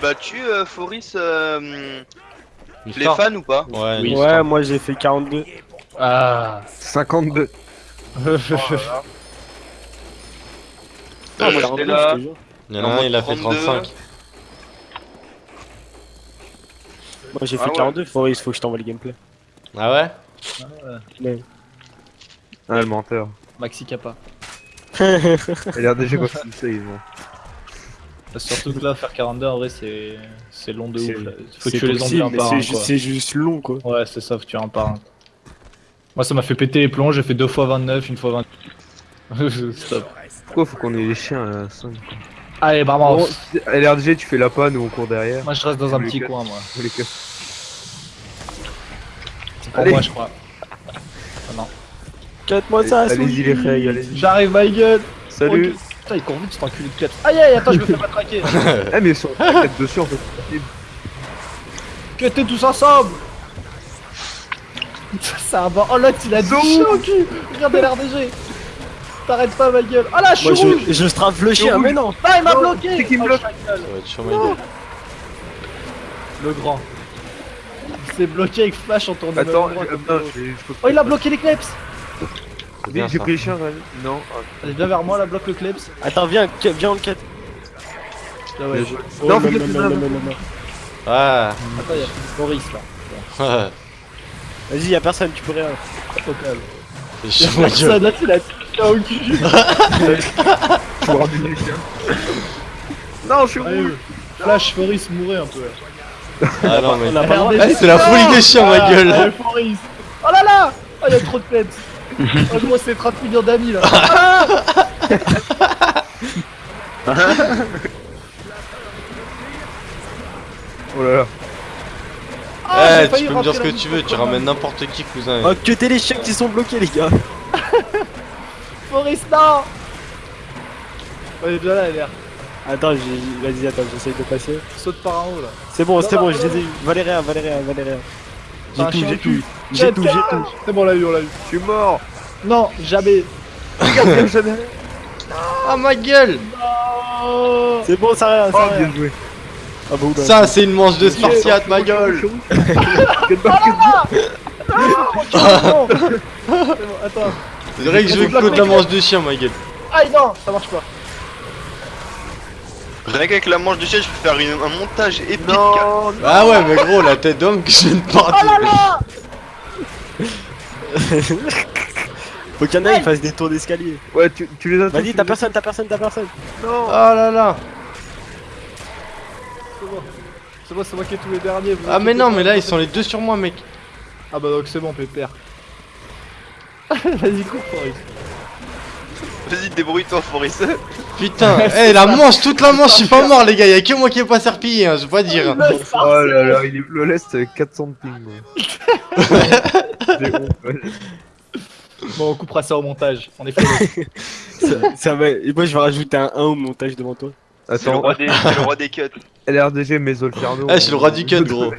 battu, euh, Foris, euh, les fans ou pas Ouais, moi j'ai fait 42. Ah. 52. Ah, moi, 42, j'étais là. Il y en a un, il a fait 32. 35. Moi j'ai Ah fait ouais. 42, Fabrice, faut que je t'envoie le gameplay. Ah ouais Mais- Ah, le menteur. Maxi Kappa. Il a déjà il sait, ils vont. Surtout que là, faire 42 en vrai, c'est c'est long de ouf. là. Faut C'est tuer les zombies un par c'est un. c'est juste long quoi. Ouais, c'est ça, faut tuer un par un. Moi, ça m'a fait péter les plombs, j'ai fait 2 fois 29, une fois 20. Stop. Pourquoi faut qu'on ait les chiens à 5 Allez, vraiment. Bon, LRDG, tu fais la panne ou on court derrière Moi, je reste dans un petit coin, moi. C'est pour moi, je crois. Ah non. 4 mois ça, Allez-y les règles, allez-y. J'arrive, my god Salut. Putain, il court vite, cet enculé de 4. Aïe aïe, attends, je me fais matraquer. Eh mais ils sont peut-être dessus en fait. Que t'es tous ensemble. C'est un bon. Oh l'autre, il a du chien au cul. Regardez l'RDG T'arrêtes pas, ma gueule. Oh là, je suis rouge je, je strafe le chien, mais non. Ah, il m'a bloqué. c'est qui me Oh, bloque. Le grand. Il s'est bloqué avec Flash en tournant Attends, euh, je peux Oh, il a bloqué les C'est Oui, j'ai pris les chiens, vas-y. Non. ah, Allez, viens vers moi, là, bloque le kleps. Attends, viens, viens en quête. Ah ouais. je- Oh, Non, non, non, non, là. non, non, non. Ah Attends, y'a Boris là. Vas-y, y'a personne, tu peux rien. Au calme. C'est chaud, ma gueule. Personne, là, il a tout au cul. Je ramène les chiens. Non, je suis rouge. Flash, Boris, mourait un peu. Ah non, mais. On a pas le droit. RDG, Eh, c'est la folie des chiens, ma Ah, gueule. Oh là là Oh, y'a trop de pets Oh, gros, c'est 30 millions d'amis là. Oh là là. Ah, Eh, tu peux me dire ce que tu veux, tu ramènes n'importe qui, cousin. Oh, que t'es les chiens qui sont bloqués, les gars. Boris, non Ouais, déjà là, elle est Attends, j'ai- vas-y, attends, j'essaye de passer. Saute par en haut là. C'est bon, c'est bon, je les ai eu. Valéria, Valéria, Valéria. J'ai tout, j'ai tout. J'ai tout, j'ai tout. C'est bon, on l'a eu, on l'a eu. Je suis mort. Non, jamais. Regarde, derrière. Ah, ma gueule Oh C'est bon, ça rien, Oh, ça rien. bien joué. Ah bon, bah. Ça, c'est une manche de Spartiate, ma gueule attends. C'est vrai que je veux la manche de chien, ma gueule. Aïe, non, ça marche pas. Rien qu'avec la manche de chien, je peux faire une- un montage épique. Non, Ah ouais, mais gros, la tête d'homme que je viens de Oh partir. là là Faut qu'il y en ait, ils fassent des tours d'escalier. Ouais, tu, tu les as Vas-y, t'as personne, t'as personne, t'as personne. Non. Oh là là C'est bon. C'est bon, c'est moi qui ai tous les derniers. vous Ah mais non, mais là, ils sont les deux sur moi, mec. Ah bah donc c'est bon, pépère. Vas-y, cours, Forest. Vas-y, débrouille-toi, Foris. Putain, eh, la manche, toute la manche, je suis pas mort, les gars. Y'a que moi qui ai pas serpillé, hein, je veux pas dire. Oh là là, il est le lest avec 400 de ping. Bon, on coupera ça au montage. On est fait. Ça, ça va. Et moi, je vais rajouter un 1 au montage devant toi. C'est le Attends, roi des, le roi des cuts. LRDG, Mesolferno. Ah, je suis le roi du cut, gros.